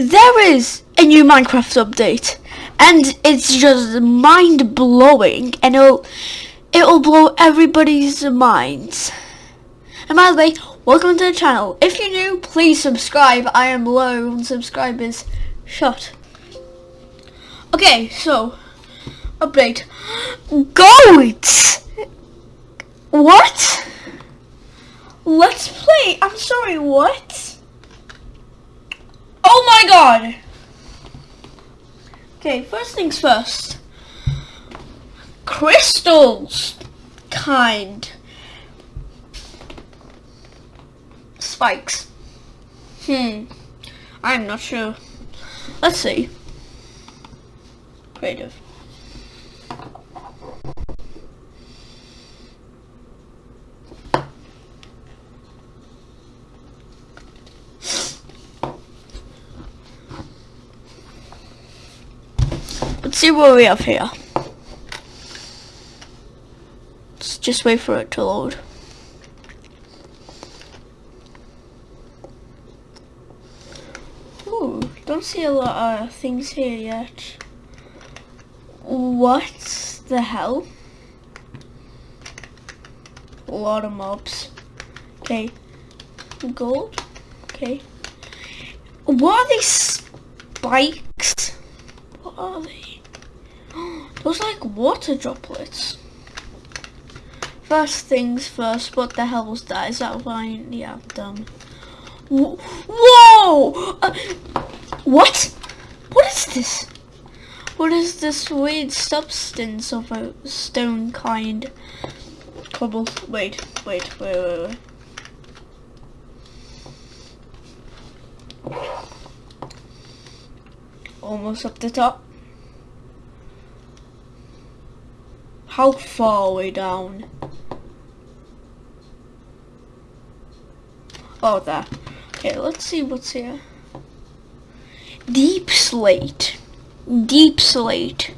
there is a new Minecraft update, and it's just mind blowing, and it'll it'll blow everybody's minds. And by the way, welcome to the channel. If you're new, please subscribe. I am low on subscribers. Shut. Okay, so update. Goats. What? Let's play. I'm sorry. What? My god! Okay, first things first. Crystals! Kind. Spikes. Hmm. I'm not sure. Let's see. Creative. See what we have here. Let's just wait for it to load. Ooh, don't see a lot of things here yet. What the hell? A lot of mobs. Okay. Gold. Okay. What are these spikes? What are they? Those like water droplets. First things first, what the hell was that? Is that fine? Yeah, done. Whoa! Uh, what? What is this? What is this weird substance of a stone kind? Cobble. Wait, wait, wait, wait, wait. Almost up the top. How far away down? Oh, there. Okay, let's see what's here. Deep slate. Deep slate.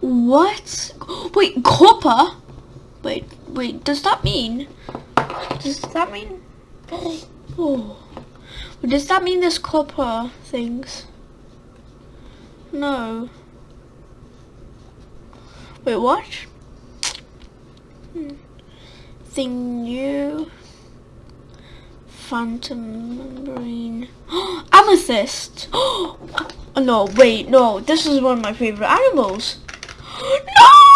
What? Wait, copper? Wait, wait, does that mean? Does that mean? Oh. Does that mean there's copper things? No. Wait, what? Thing new. Phantom membrane. Amethyst! Oh no, wait, no. This is one of my favorite animals.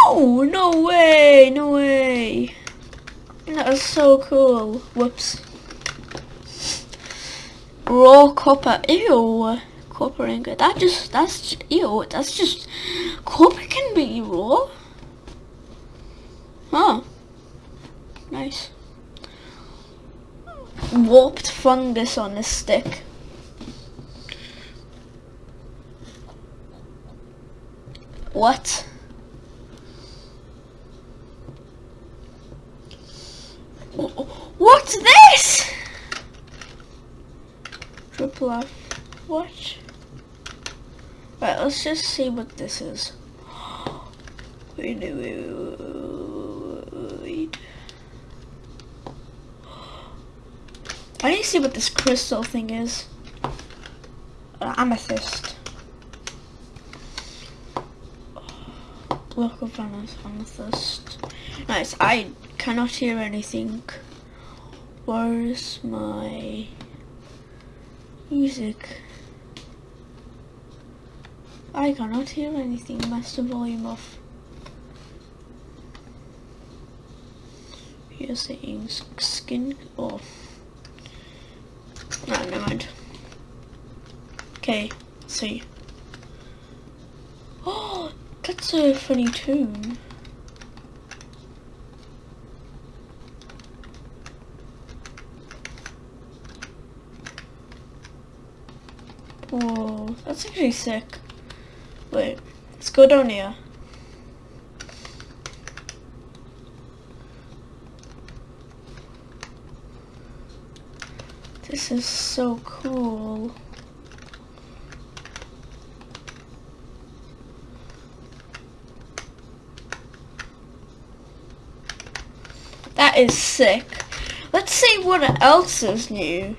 No! No way, no way. That is so cool. Whoops. Raw copper. Ew. Copper ingot. That just, that's, ew. That's just, copper can be raw. Huh. Nice warped fungus on a stick. What? What's this? Triple F. What? Right, let's just see what this is. Wait, wait, wait, wait. I need to see what this crystal thing is. Uh, amethyst. Block of amethyst. Nice. I cannot hear anything. Where's my music? I cannot hear anything. Master volume off. You're saying skin off. No, never mind. Okay, see. Oh, that's a funny tune. Whoa, that's actually sick. Wait, let's go down here. This is so cool. That is sick. Let's see what else is new.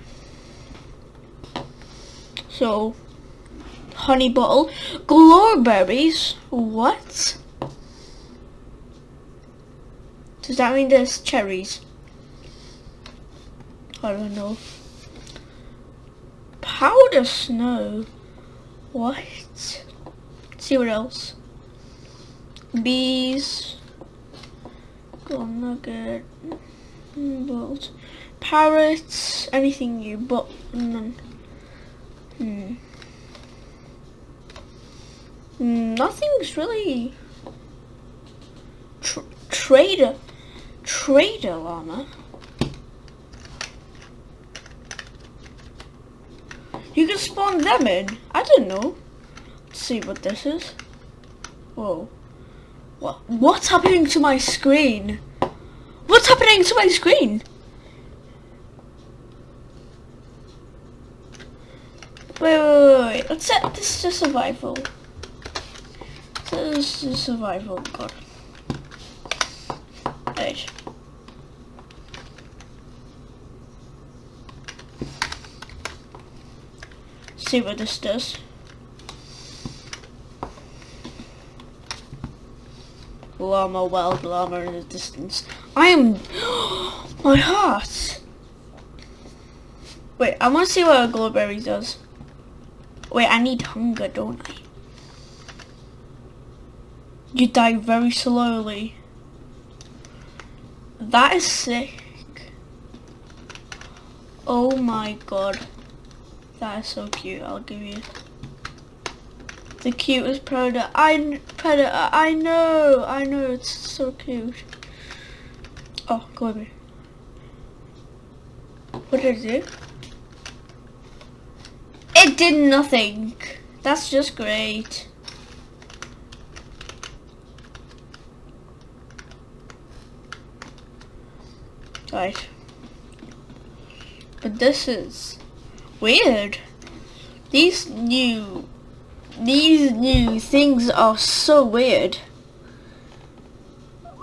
So, honey bottle. Glowberries. What? Does that mean there's cherries? I don't know. Powder snow. What? Let's see what else. Bees. Gold nugget. Bolt. Parrots. Anything new, but none. Hmm. Nothing's really Tr trader trader llama. You can spawn them in. I don't know. Let's see what this is. Whoa. What what's happening to my screen? What's happening to my screen? Wait, wait, wait, wait. Let's set this to survival. This is survival, god. Right. See what this does. Llama, wild llama in the distance. I am... my heart! Wait, I want to see what a glowberry does. Wait, I need hunger, don't I? You die very slowly. That is sick. Oh my god. That is so cute, I'll give you. The cutest predator. I predator. I know. I know. It's so cute. Oh, go over. What did it do? It did nothing. That's just great. Right. But this is weird. These new these new things are so weird.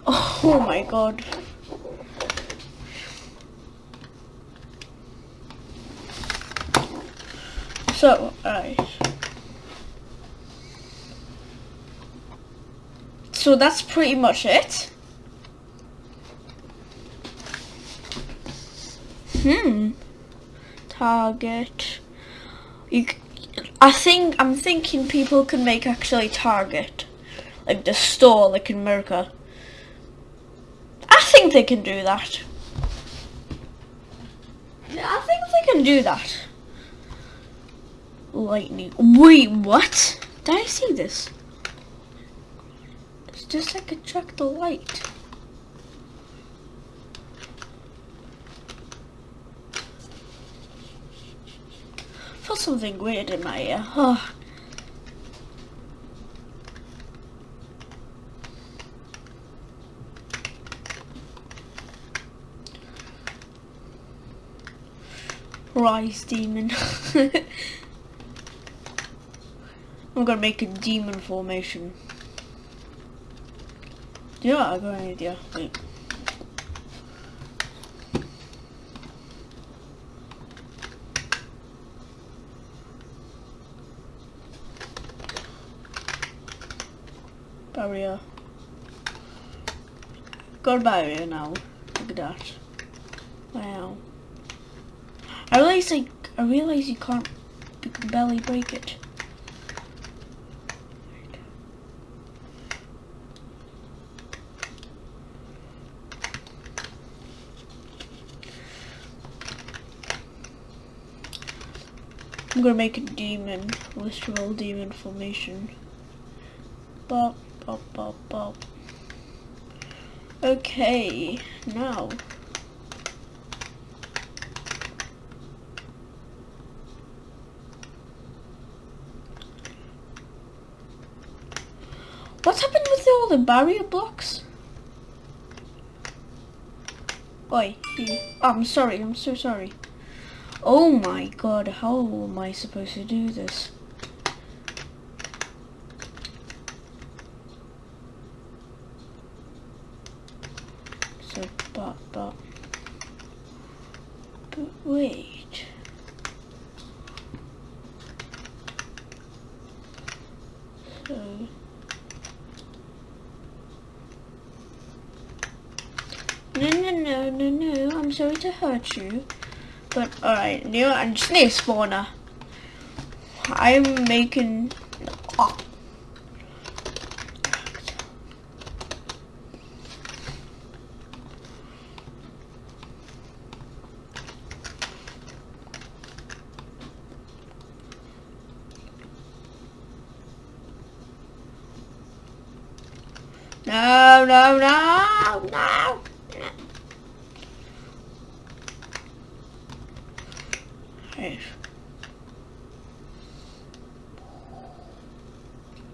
Oh my god. So, alright. So that's pretty much it. Hmm. Target. You. I think I'm thinking people can make actually Target, like the store, like in America. I think they can do that. I think they can do that. Lightning. Wait, what? Did I see this? It's just like a track the light. Felt something weird in my ear. Oh. Rise demon. I'm gonna make a demon formation. Yeah, I got an idea. Wait. Barrier. Got a barrier now. Look at that. Wow. I realize like I realize you can't you can barely break it. I'm gonna make a demon, literal demon formation. But Bop, bop, bop. Okay, now. What's happened with all the barrier blocks? Oi, you. Oh, I'm sorry, I'm so sorry. Oh my god, how am I supposed to do this? but, but, but wait. Uh, No, no, no, no, no. I'm sorry to hurt you. But, alright, new and snake spawner. I'm making... Oh. No, no, no, no.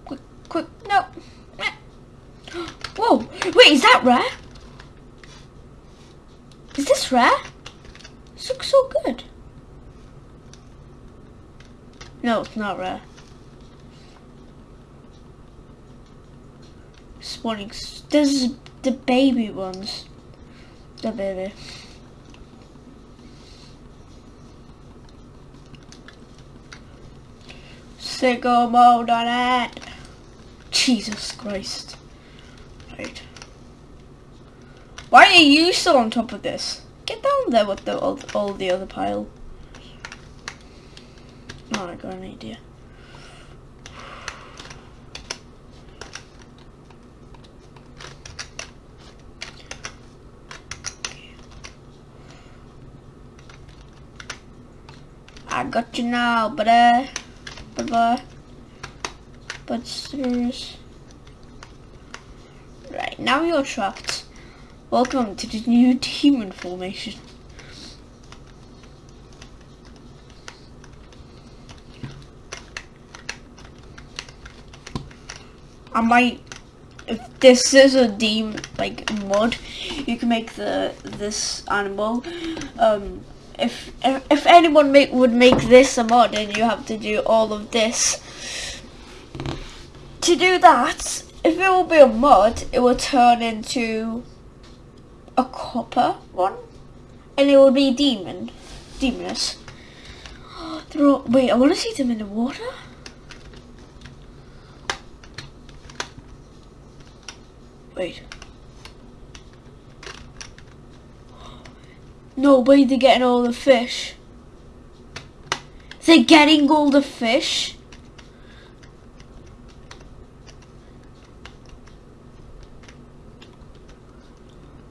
Quick, quick, no. Whoa, wait, is that rare? Is this rare? This looks so good. No, it's not rare. Spawning. This is the baby ones. The baby. Sicko mode on it. Jesus Christ. Right. Why are you still on top of this? Get down there with the all, all the other pile. Oh, I got an idea. I got you now, buddy. Bye-bye. Busters. Right, now you're trapped. Welcome to the new demon formation. I might, if this is a demon, like mod, you can make the this animal. Um, if if, if anyone make, would make this a mod, and you have to do all of this. To do that, if it will be a mod, it will turn into a copper one, and it will be demon, demoness. Wait, I want to see them in the water. Wait. No way they're getting all the fish. They're getting all the fish?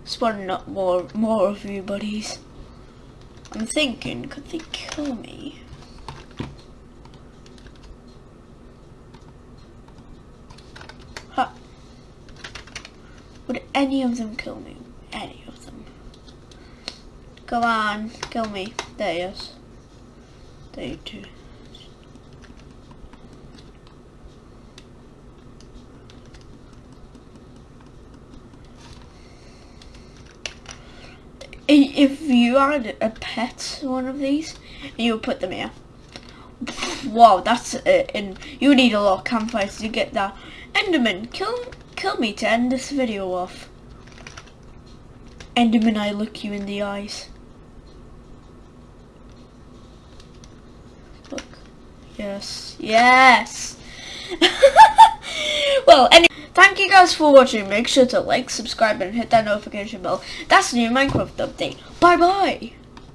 Spawning up more, more of you buddies. I'm thinking, could they kill me? Huh. Would any of them kill me? Come on, kill me. There he is. There you two. If you had a pet one of these, you would put them here. Wow, that's uh, it. and you need a lot of campfires to get that. Enderman, kill kill me to end this video off. Enderman, I look you in the eyes. Look. Yes. Yes! well, anyway, thank you guys for watching. Make sure to like, subscribe, and hit that notification bell. That's the new Minecraft update. Bye-bye!